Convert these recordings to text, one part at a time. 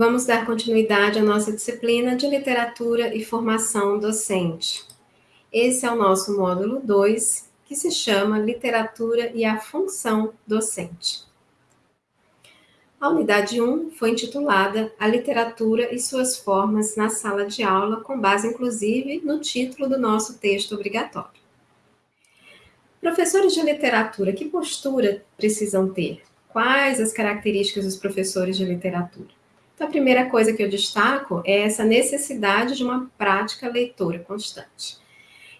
Vamos dar continuidade à nossa disciplina de literatura e formação docente. Esse é o nosso módulo 2, que se chama Literatura e a Função Docente. A unidade 1 foi intitulada A Literatura e Suas Formas na Sala de Aula, com base, inclusive, no título do nosso texto obrigatório. Professores de literatura, que postura precisam ter? Quais as características dos professores de literatura? Então, a primeira coisa que eu destaco é essa necessidade de uma prática leitora constante.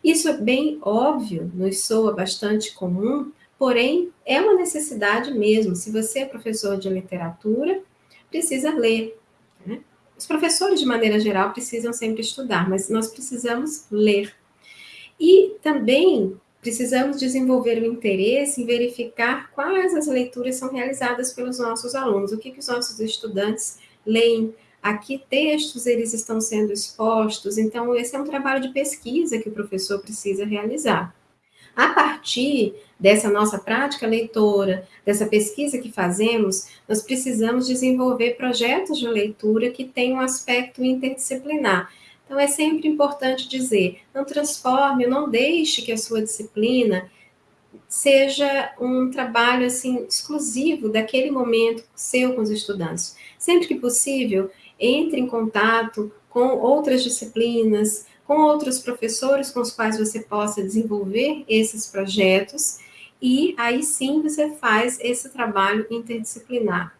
Isso é bem óbvio, nos soa bastante comum, porém é uma necessidade mesmo. Se você é professor de literatura, precisa ler. Né? Os professores, de maneira geral, precisam sempre estudar, mas nós precisamos ler. E também precisamos desenvolver o interesse em verificar quais as leituras são realizadas pelos nossos alunos, o que, que os nossos estudantes leem, a que textos eles estão sendo expostos. Então, esse é um trabalho de pesquisa que o professor precisa realizar. A partir dessa nossa prática leitora, dessa pesquisa que fazemos, nós precisamos desenvolver projetos de leitura que tenham um aspecto interdisciplinar. Então, é sempre importante dizer, não transforme, não deixe que a sua disciplina seja um trabalho assim exclusivo daquele momento seu com os estudantes. Sempre que possível, entre em contato com outras disciplinas, com outros professores com os quais você possa desenvolver esses projetos e aí sim você faz esse trabalho interdisciplinar.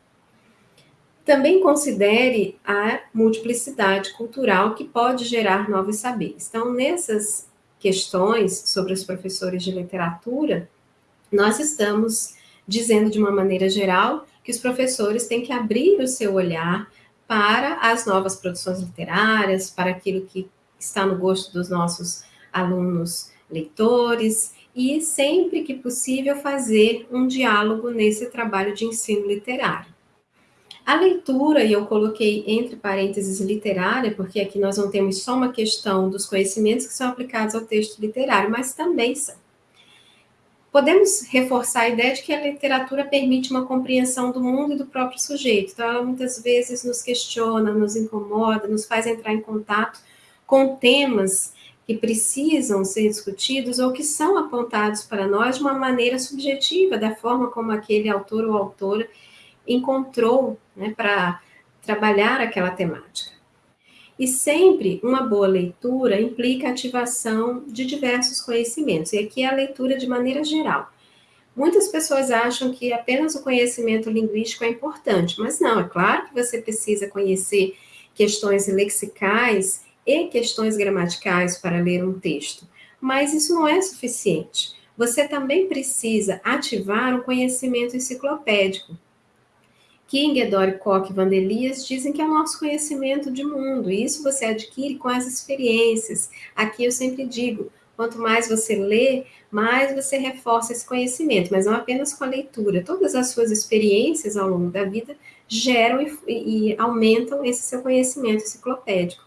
Também considere a multiplicidade cultural que pode gerar novos saberes. Então, nessas questões sobre os professores de literatura, nós estamos dizendo de uma maneira geral que os professores têm que abrir o seu olhar para as novas produções literárias, para aquilo que está no gosto dos nossos alunos leitores, e sempre que possível fazer um diálogo nesse trabalho de ensino literário. A leitura, e eu coloquei entre parênteses literária, porque aqui nós não temos só uma questão dos conhecimentos que são aplicados ao texto literário, mas também são podemos reforçar a ideia de que a literatura permite uma compreensão do mundo e do próprio sujeito. Então, ela muitas vezes nos questiona, nos incomoda, nos faz entrar em contato com temas que precisam ser discutidos ou que são apontados para nós de uma maneira subjetiva, da forma como aquele autor ou autora encontrou né, para trabalhar aquela temática. E sempre uma boa leitura implica ativação de diversos conhecimentos, e aqui é a leitura de maneira geral. Muitas pessoas acham que apenas o conhecimento linguístico é importante, mas não, é claro que você precisa conhecer questões lexicais e questões gramaticais para ler um texto, mas isso não é suficiente. Você também precisa ativar um conhecimento enciclopédico, King, Edori, Koch e Vandelias dizem que é o nosso conhecimento de mundo, e isso você adquire com as experiências. Aqui eu sempre digo, quanto mais você lê, mais você reforça esse conhecimento, mas não apenas com a leitura. Todas as suas experiências ao longo da vida geram e, e aumentam esse seu conhecimento enciclopédico.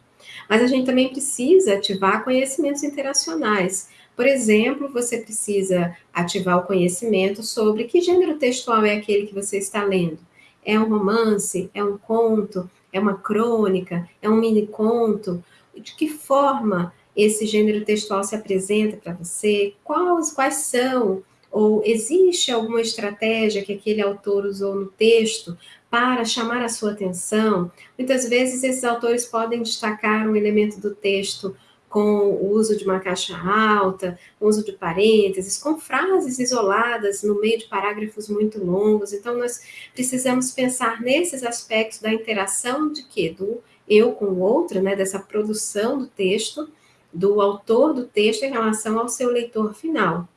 Mas a gente também precisa ativar conhecimentos interacionais. Por exemplo, você precisa ativar o conhecimento sobre que gênero textual é aquele que você está lendo é um romance? É um conto? É uma crônica? É um mini conto? De que forma esse gênero textual se apresenta para você? Quais, quais são? Ou existe alguma estratégia que aquele autor usou no texto para chamar a sua atenção? Muitas vezes esses autores podem destacar um elemento do texto com o uso de uma caixa alta, uso de parênteses, com frases isoladas no meio de parágrafos muito longos. Então, nós precisamos pensar nesses aspectos da interação de quê? Do eu com o outro, né, dessa produção do texto, do autor do texto em relação ao seu leitor final.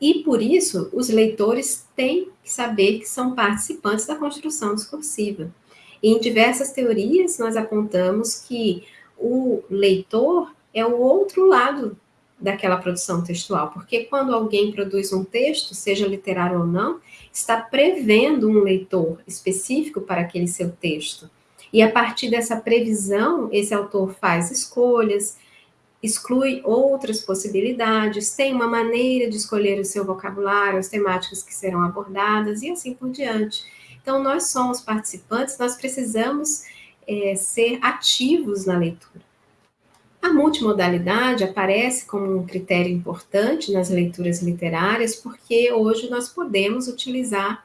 E por isso, os leitores têm que saber que são participantes da construção discursiva. Em diversas teorias, nós apontamos que o leitor é o outro lado daquela produção textual, porque quando alguém produz um texto, seja literário ou não, está prevendo um leitor específico para aquele seu texto. E a partir dessa previsão, esse autor faz escolhas, exclui outras possibilidades, tem uma maneira de escolher o seu vocabulário, as temáticas que serão abordadas e assim por diante. Então, nós somos participantes, nós precisamos é, ser ativos na leitura. A multimodalidade aparece como um critério importante nas leituras literárias, porque hoje nós podemos utilizar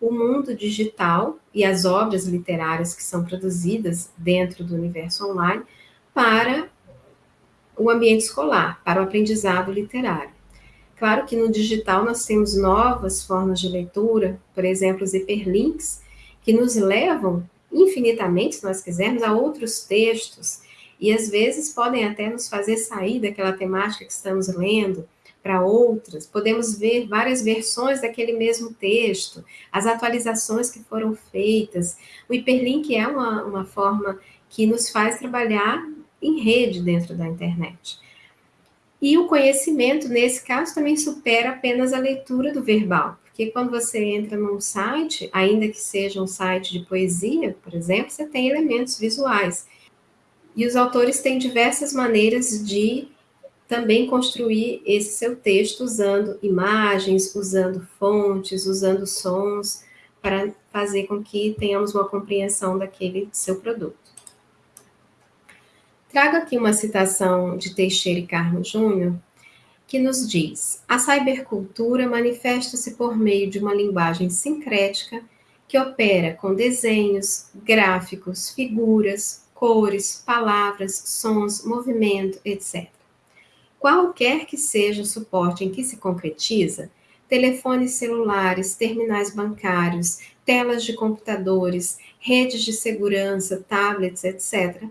o mundo digital e as obras literárias que são produzidas dentro do universo online para o ambiente escolar, para o aprendizado literário. Claro que no digital nós temos novas formas de leitura, por exemplo, os hiperlinks, que nos levam infinitamente, se nós quisermos, a outros textos, e às vezes podem até nos fazer sair daquela temática que estamos lendo para outras. Podemos ver várias versões daquele mesmo texto, as atualizações que foram feitas. O hiperlink é uma, uma forma que nos faz trabalhar em rede dentro da internet. E o conhecimento, nesse caso, também supera apenas a leitura do verbal. Porque quando você entra num site, ainda que seja um site de poesia, por exemplo, você tem elementos visuais. E os autores têm diversas maneiras de também construir esse seu texto usando imagens, usando fontes, usando sons, para fazer com que tenhamos uma compreensão daquele seu produto. Trago aqui uma citação de Teixeira e Carmo Júnior, que nos diz: a cybercultura manifesta-se por meio de uma linguagem sincrética que opera com desenhos, gráficos, figuras, cores, palavras, sons, movimento, etc. Qualquer que seja o suporte em que se concretiza, telefones celulares, terminais bancários, telas de computadores, redes de segurança, tablets, etc.,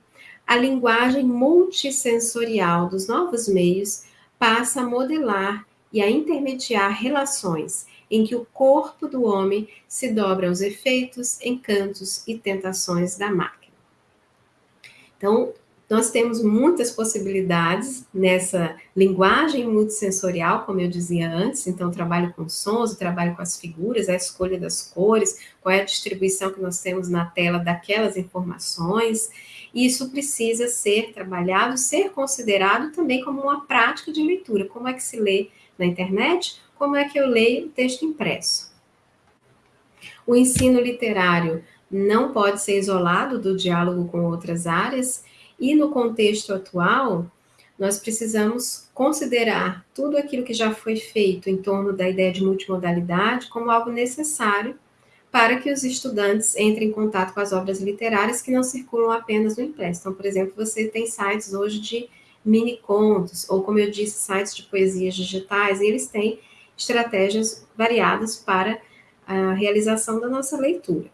a linguagem multissensorial dos novos meios passa a modelar e a intermediar relações em que o corpo do homem se dobra aos efeitos, encantos e tentações da máquina. Então, nós temos muitas possibilidades nessa linguagem multissensorial, como eu dizia antes, então trabalho com sons, trabalho com as figuras, a escolha das cores, qual é a distribuição que nós temos na tela daquelas informações, isso precisa ser trabalhado, ser considerado também como uma prática de leitura, como é que se lê na internet, como é que eu leio o texto impresso. O ensino literário não pode ser isolado do diálogo com outras áreas, e no contexto atual, nós precisamos considerar tudo aquilo que já foi feito em torno da ideia de multimodalidade como algo necessário para que os estudantes entrem em contato com as obras literárias que não circulam apenas no impresso. Então, por exemplo, você tem sites hoje de mini contos, ou como eu disse, sites de poesias digitais, e eles têm estratégias variadas para a realização da nossa leitura.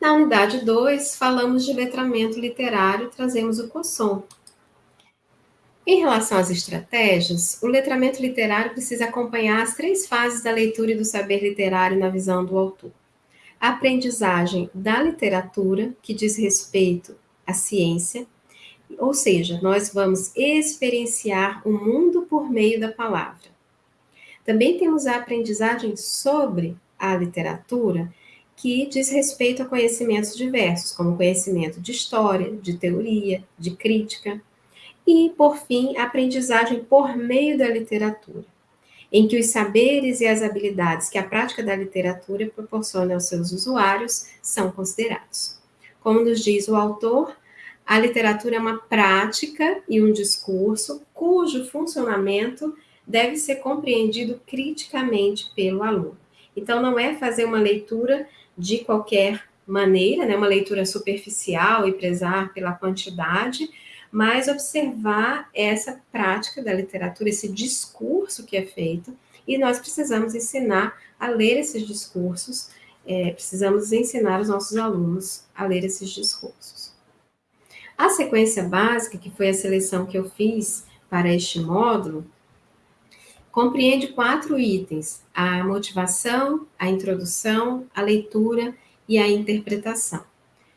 Na unidade 2, falamos de letramento literário, trazemos o COSSOM. Em relação às estratégias, o letramento literário precisa acompanhar as três fases da leitura e do saber literário na visão do autor. A aprendizagem da literatura, que diz respeito à ciência, ou seja, nós vamos experienciar o mundo por meio da palavra. Também temos a aprendizagem sobre a literatura, que diz respeito a conhecimentos diversos, como conhecimento de história, de teoria, de crítica, e, por fim, a aprendizagem por meio da literatura, em que os saberes e as habilidades que a prática da literatura proporciona aos seus usuários são considerados. Como nos diz o autor, a literatura é uma prática e um discurso cujo funcionamento deve ser compreendido criticamente pelo aluno. Então, não é fazer uma leitura de qualquer maneira, né, uma leitura superficial e prezar pela quantidade, mas observar essa prática da literatura, esse discurso que é feito, e nós precisamos ensinar a ler esses discursos, é, precisamos ensinar os nossos alunos a ler esses discursos. A sequência básica, que foi a seleção que eu fiz para este módulo, compreende quatro itens: a motivação, a introdução, a leitura e a interpretação.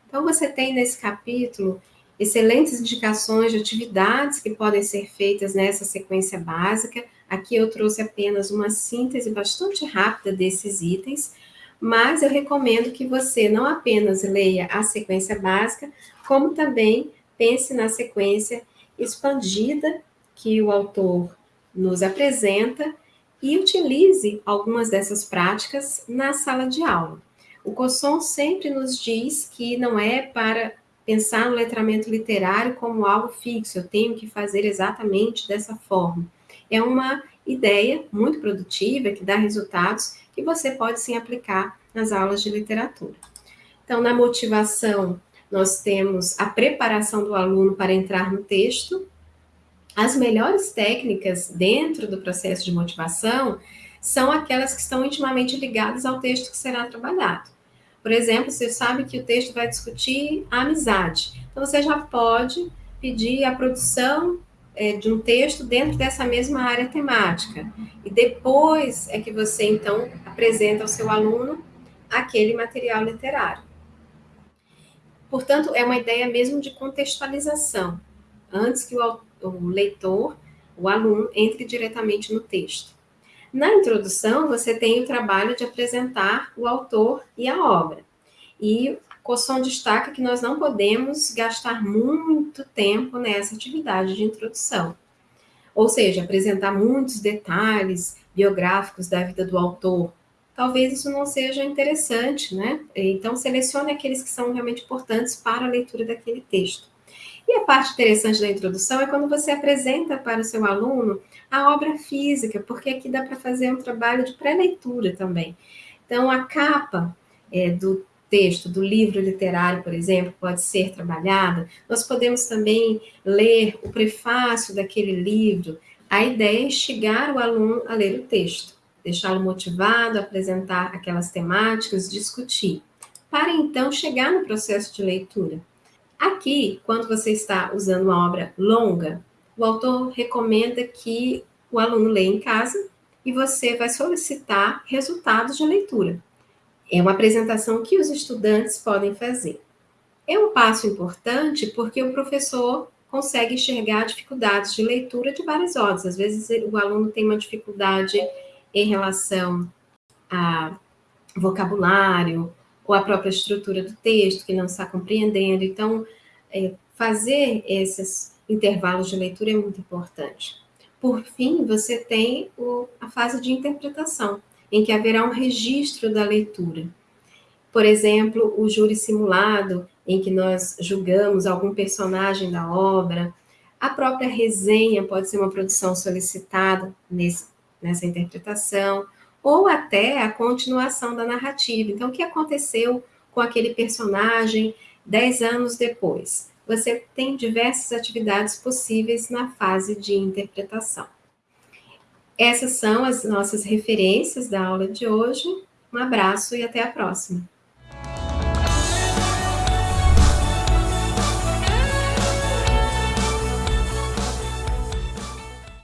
Então, você tem nesse capítulo excelentes indicações de atividades que podem ser feitas nessa sequência básica. Aqui eu trouxe apenas uma síntese bastante rápida desses itens, mas eu recomendo que você não apenas leia a sequência básica, como também pense na sequência expandida que o autor nos apresenta e utilize algumas dessas práticas na sala de aula. O Cosson sempre nos diz que não é para pensar no letramento literário como algo fixo, eu tenho que fazer exatamente dessa forma. É uma ideia muito produtiva, que dá resultados, que você pode sim aplicar nas aulas de literatura. Então, na motivação, nós temos a preparação do aluno para entrar no texto. As melhores técnicas dentro do processo de motivação são aquelas que estão intimamente ligadas ao texto que será trabalhado. Por exemplo, você sabe que o texto vai discutir a amizade. Então, você já pode pedir a produção é, de um texto dentro dessa mesma área temática. E depois é que você, então, apresenta ao seu aluno aquele material literário. Portanto, é uma ideia mesmo de contextualização, antes que o, o leitor, o aluno, entre diretamente no texto. Na introdução, você tem o trabalho de apresentar o autor e a obra. E Cosson destaca que nós não podemos gastar muito tempo nessa atividade de introdução. Ou seja, apresentar muitos detalhes biográficos da vida do autor. Talvez isso não seja interessante, né? Então, selecione aqueles que são realmente importantes para a leitura daquele texto. E a parte interessante da introdução é quando você apresenta para o seu aluno a obra física, porque aqui dá para fazer um trabalho de pré-leitura também. Então, a capa é, do texto, do livro literário, por exemplo, pode ser trabalhada. Nós podemos também ler o prefácio daquele livro. A ideia é instigar o aluno a ler o texto, deixá-lo motivado, apresentar aquelas temáticas, discutir, para então chegar no processo de leitura. Aqui, quando você está usando uma obra longa, o autor recomenda que o aluno leia em casa e você vai solicitar resultados de leitura. É uma apresentação que os estudantes podem fazer. É um passo importante porque o professor consegue enxergar dificuldades de leitura de vários ordens. Às vezes o aluno tem uma dificuldade em relação a vocabulário ou a própria estrutura do texto que não está compreendendo. Então, é, fazer esses intervalos de leitura é muito importante. Por fim, você tem o, a fase de interpretação em que haverá um registro da leitura. Por exemplo, o júri simulado, em que nós julgamos algum personagem da obra. A própria resenha pode ser uma produção solicitada nesse, nessa interpretação, ou até a continuação da narrativa. Então, o que aconteceu com aquele personagem dez anos depois? Você tem diversas atividades possíveis na fase de interpretação. Essas são as nossas referências da aula de hoje. Um abraço e até a próxima.